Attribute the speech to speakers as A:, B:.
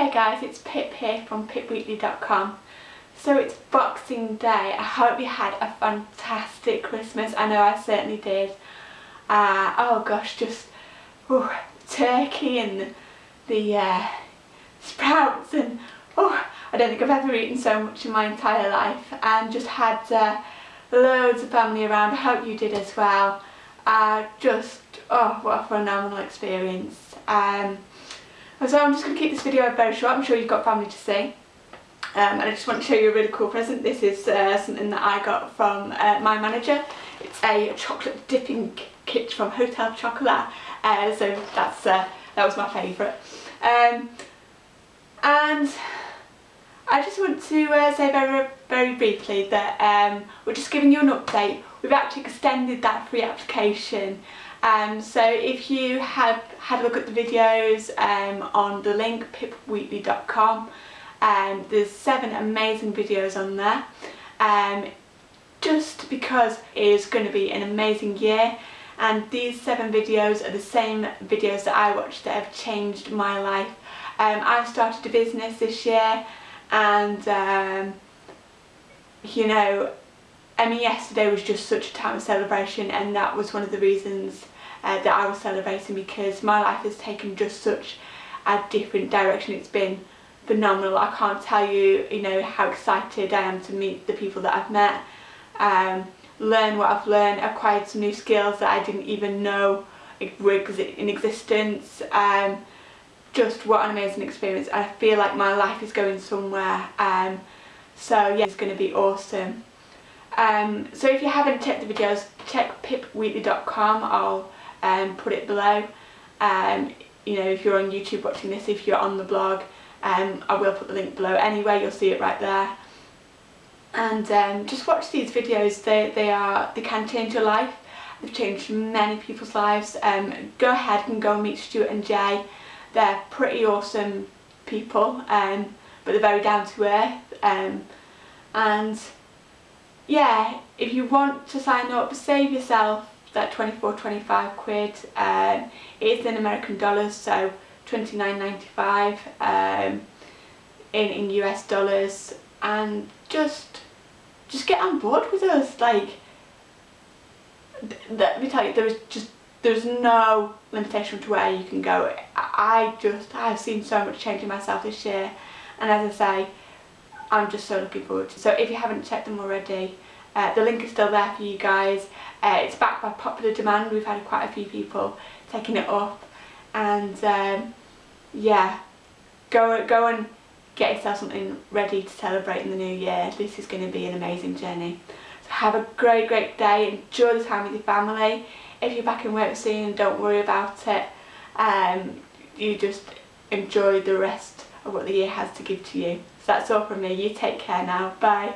A: there guys, it's Pip here from pipweekly.com. So it's Boxing Day. I hope you had a fantastic Christmas. I know I certainly did. Uh, oh gosh, just oh, turkey and the uh, sprouts and oh, I don't think I've ever eaten so much in my entire life and just had uh, loads of family around. I hope you did as well. Uh, just, oh, what a phenomenal experience. Um, so I'm just going to keep this video very short, I'm sure you've got family to see. Um, and I just want to show you a really cool present. This is uh, something that I got from uh, my manager. It's a chocolate dipping kit from Hotel Chocolat. Uh, so that's uh, that was my favourite. Um, and I just want to uh, say very very briefly that um, we're just giving you an update. We've actually extended that free application um, so if you have had a look at the videos um, on the link pipweekly.com um, there's seven amazing videos on there um, just because it is going to be an amazing year and these seven videos are the same videos that I watched that have changed my life. Um, I started a business this year and um, you know I mean yesterday was just such a time of celebration and that was one of the reasons uh, that I was celebrating because my life has taken just such a different direction. It's been phenomenal. I can't tell you, you know, how excited I am to meet the people that I've met, um, learn what I've learned, acquired some new skills that I didn't even know were in existence. Um, just what an amazing experience. I feel like my life is going somewhere. Um, so yeah, it's going to be awesome. Um, so if you haven't checked the videos, check pipweekly.com. I'll um, put it below. Um, you know, if you're on YouTube watching this, if you're on the blog, um, I will put the link below anyway, you'll see it right there. And um, just watch these videos, they, they, are, they can change your life. They've changed many people's lives. Um, go ahead and go meet Stuart and Jay. They're pretty awesome people, but they're very down to earth. And yeah, if you want to sign up, save yourself that 24 25 quid. Um, it is in American dollars so 29.95 um, in in US dollars. And just just get on board with us like let me tell you there is just there's no limitation to where you can go. I just I've seen so much change in myself this year. And as I say I'm just so looking forward to so if you haven't checked them already uh, the link is still there for you guys. Uh, it's backed by popular demand. We've had quite a few people taking it up. And um, yeah, go, go and get yourself something ready to celebrate in the new year. This is going to be an amazing journey. So have a great, great day. Enjoy the time with your family. If you're back in work soon, don't worry about it. Um, you just enjoy the rest of what the year has to give to you. That's all from me. You take care now. Bye.